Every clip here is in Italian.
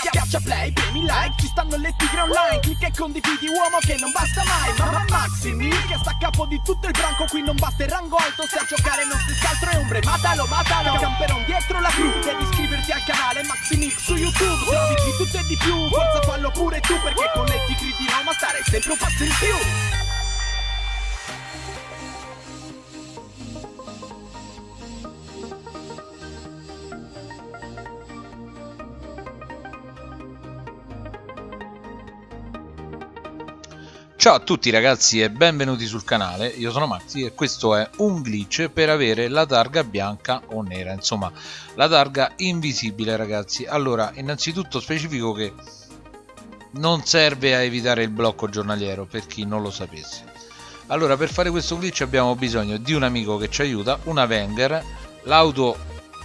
Schiaccia play, premi like, ci stanno le tigre online. Clicca e condividi uomo che non basta mai. Mamma Maximi, che sta a capo di tutto il branco. Qui non batte il rango alto, se a giocare non si scaltro e ombre. Matalo, matalo, camperon dietro la crew Devi iscriverti al canale Maximix su YouTube. Trovi di tutto e di più, forza fallo pure tu Perché con le tigri di Roma stare sempre un passo in più Ciao a tutti ragazzi e benvenuti sul canale, io sono Maxi e questo è un glitch per avere la targa bianca o nera, insomma la targa invisibile ragazzi. Allora innanzitutto specifico che non serve a evitare il blocco giornaliero per chi non lo sapesse. Allora per fare questo glitch abbiamo bisogno di un amico che ci aiuta, una Wenger, l'auto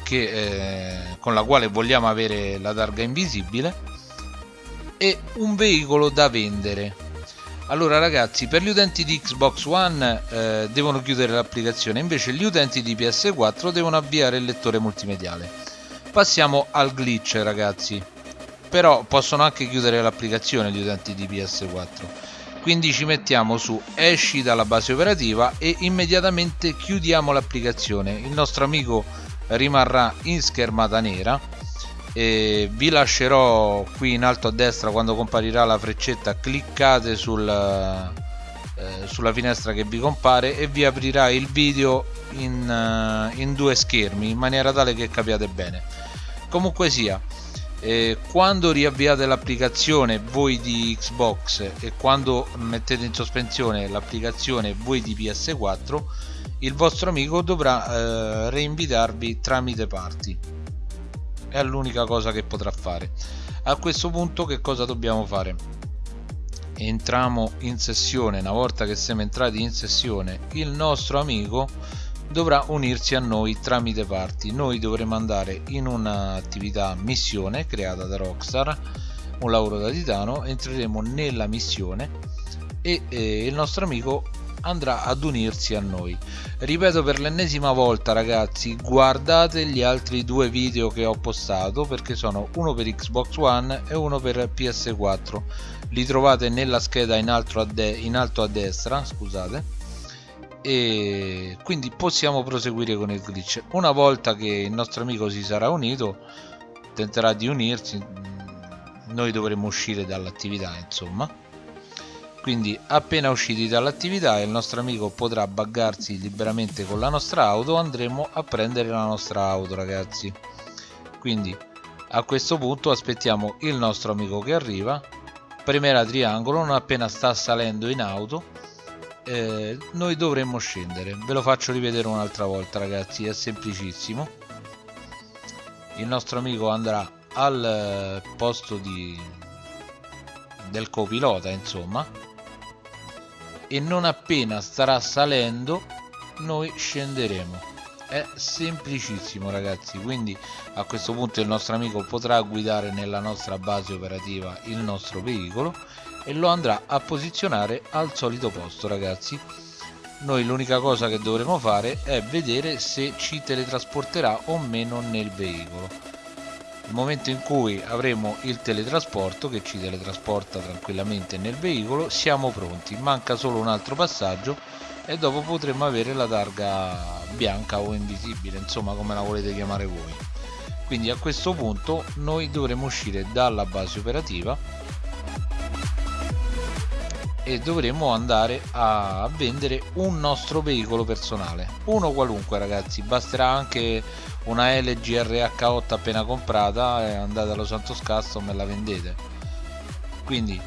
eh, con la quale vogliamo avere la targa invisibile e un veicolo da vendere allora ragazzi per gli utenti di Xbox One eh, devono chiudere l'applicazione invece gli utenti di PS4 devono avviare il lettore multimediale. Passiamo al glitch ragazzi. Però possono anche chiudere l'applicazione gli utenti di PS4 quindi ci mettiamo su esci dalla base operativa e immediatamente chiudiamo l'applicazione. Il nostro amico rimarrà in schermata nera e vi lascerò qui in alto a destra quando comparirà la freccetta. Cliccate sul, eh, sulla finestra che vi compare e vi aprirà il video in, uh, in due schermi in maniera tale che capiate bene. Comunque sia eh, quando riavviate l'applicazione voi di Xbox e quando mettete in sospensione l'applicazione voi di PS4 il vostro amico dovrà eh, reinvitarvi tramite party è l'unica cosa che potrà fare. A questo punto che cosa dobbiamo fare? Entriamo in sessione. Una volta che siamo entrati in sessione il nostro amico dovrà unirsi a noi tramite parti. Noi dovremo andare in un'attività missione creata da Rockstar un lavoro da titano entreremo nella missione e eh, il nostro amico andrà ad unirsi a noi. Ripeto per l'ennesima volta ragazzi guardate gli altri due video che ho postato perché sono uno per Xbox One e uno per PS4 li trovate nella scheda in alto a, in alto a destra scusate. E quindi possiamo proseguire con il glitch. Una volta che il nostro amico si sarà unito tenterà di unirsi. Noi dovremo uscire dall'attività insomma quindi appena usciti dall'attività il nostro amico potrà buggarsi liberamente con la nostra auto andremo a prendere la nostra auto ragazzi. Quindi a questo punto aspettiamo il nostro amico che arriva. Premerà triangolo non appena sta salendo in auto eh, noi dovremmo scendere. Ve lo faccio rivedere un'altra volta ragazzi è semplicissimo. Il nostro amico andrà al posto di del copilota insomma e non appena starà salendo noi scenderemo. È semplicissimo ragazzi quindi a questo punto il nostro amico potrà guidare nella nostra base operativa il nostro veicolo e lo andrà a posizionare al solito posto ragazzi. Noi l'unica cosa che dovremo fare è vedere se ci teletrasporterà o meno nel veicolo nel momento in cui avremo il teletrasporto che ci teletrasporta tranquillamente nel veicolo siamo pronti. Manca solo un altro passaggio e dopo potremo avere la targa bianca o invisibile insomma come la volete chiamare voi. Quindi a questo punto noi dovremo uscire dalla base operativa e dovremo andare a vendere un nostro veicolo personale. Uno qualunque ragazzi. Basterà anche una LG RH8 appena comprata e andate allo Santos Custom e la vendete. Quindi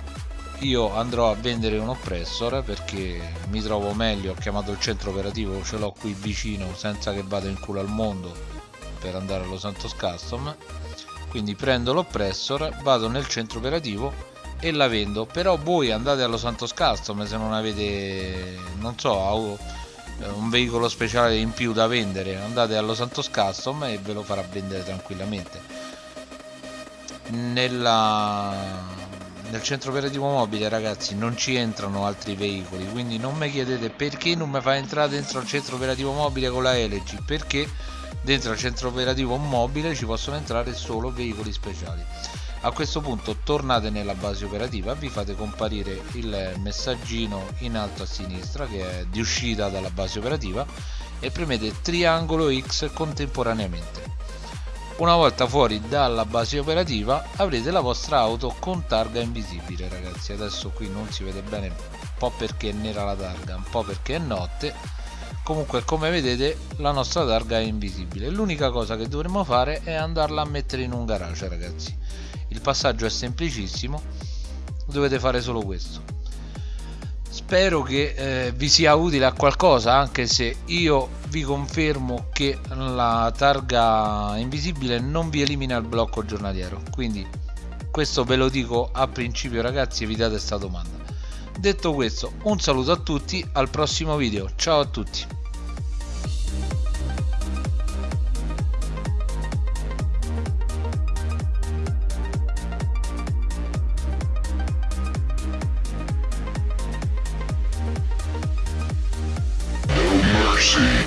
io andrò a vendere un oppressor perché mi trovo meglio. Ho chiamato il centro operativo ce l'ho qui vicino senza che vada in culo al mondo per andare allo Santos Custom quindi prendo l'oppressor vado nel centro operativo e la vendo. Però voi andate allo Santos Custom se non avete non so un veicolo speciale in più da vendere andate allo Santos Custom e ve lo farà vendere tranquillamente. Nella nel centro operativo mobile ragazzi non ci entrano altri veicoli quindi non mi chiedete perché non mi fa entrare dentro al centro operativo mobile con la LG perché dentro al centro operativo mobile ci possono entrare solo veicoli speciali a questo punto tornate nella base operativa vi fate comparire il messaggino in alto a sinistra che è di uscita dalla base operativa e premete triangolo X contemporaneamente. Una volta fuori dalla base operativa avrete la vostra auto con targa invisibile ragazzi. Adesso qui non si vede bene un po' perché è nera la targa un po' perché è notte. Comunque come vedete la nostra targa è invisibile. L'unica cosa che dovremmo fare è andarla a mettere in un garage ragazzi il passaggio è semplicissimo dovete fare solo questo. Spero che eh, vi sia utile a qualcosa anche se io vi confermo che la targa invisibile non vi elimina il blocco giornaliero. Quindi questo ve lo dico a principio ragazzi evitate questa domanda. Detto questo un saluto a tutti al prossimo video. Ciao a tutti see.